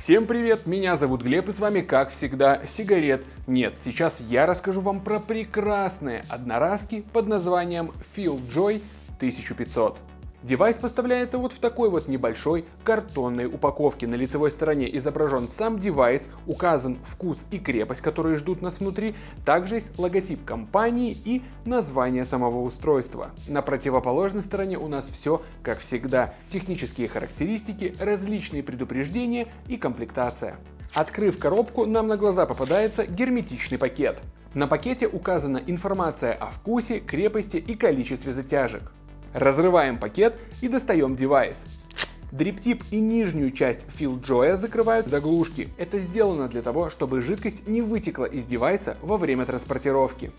Всем привет, меня зовут Глеб и с вами как всегда сигарет нет. Сейчас я расскажу вам про прекрасные одноразки под названием FeelJoy 1500. Девайс поставляется вот в такой вот небольшой картонной упаковке. На лицевой стороне изображен сам девайс, указан вкус и крепость, которые ждут нас внутри. Также есть логотип компании и название самого устройства. На противоположной стороне у нас все как всегда. Технические характеристики, различные предупреждения и комплектация. Открыв коробку, нам на глаза попадается герметичный пакет. На пакете указана информация о вкусе, крепости и количестве затяжек. Разрываем пакет и достаем девайс. Дриптип и нижнюю часть FeelJoy закрывают заглушки. Это сделано для того, чтобы жидкость не вытекла из девайса во время транспортировки.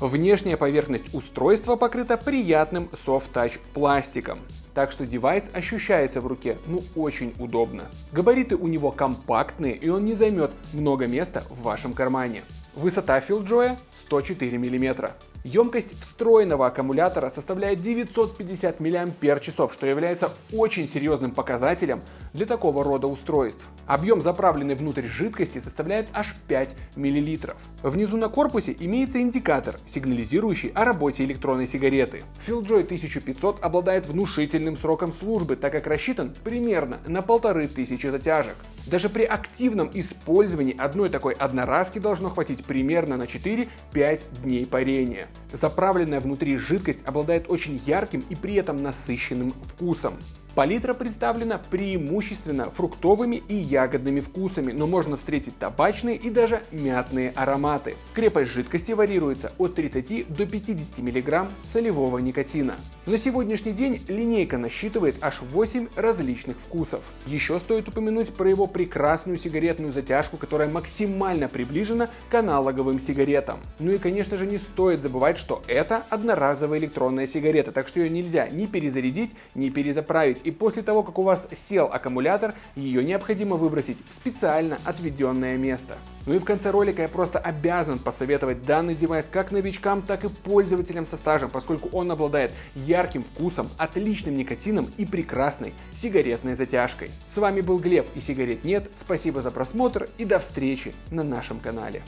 Внешняя поверхность устройства покрыта приятным Soft Touch пластиком, так что девайс ощущается в руке ну очень удобно. Габариты у него компактные и он не займет много места в вашем кармане. Высота FeelJoy 104 мм. Емкость встроенного аккумулятора составляет 950 мАч, что является очень серьезным показателем для такого рода устройств. Объем заправленной внутрь жидкости составляет аж 5 мл. Внизу на корпусе имеется индикатор, сигнализирующий о работе электронной сигареты. FeelJoy 1500 обладает внушительным сроком службы, так как рассчитан примерно на 1500 затяжек. Даже при активном использовании одной такой одноразки должно хватить примерно на 4-5 дней парения. Заправленная внутри жидкость обладает очень ярким и при этом насыщенным вкусом. Палитра представлена преимущественно фруктовыми и ягодными вкусами, но можно встретить табачные и даже мятные ароматы. Крепость жидкости варьируется от 30 до 50 мг солевого никотина. На сегодняшний день линейка насчитывает аж 8 различных вкусов. Еще стоит упомянуть про его прекрасную сигаретную затяжку, которая максимально приближена к аналоговым сигаретам. Ну и конечно же не стоит забывать, что это одноразовая электронная сигарета, так что ее нельзя ни перезарядить, ни перезаправить и после того, как у вас сел аккумулятор, ее необходимо выбросить в специально отведенное место. Ну и в конце ролика я просто обязан посоветовать данный девайс как новичкам, так и пользователям со стажем, поскольку он обладает ярким вкусом, отличным никотином и прекрасной сигаретной затяжкой. С вами был Глеб и сигарет нет, спасибо за просмотр и до встречи на нашем канале.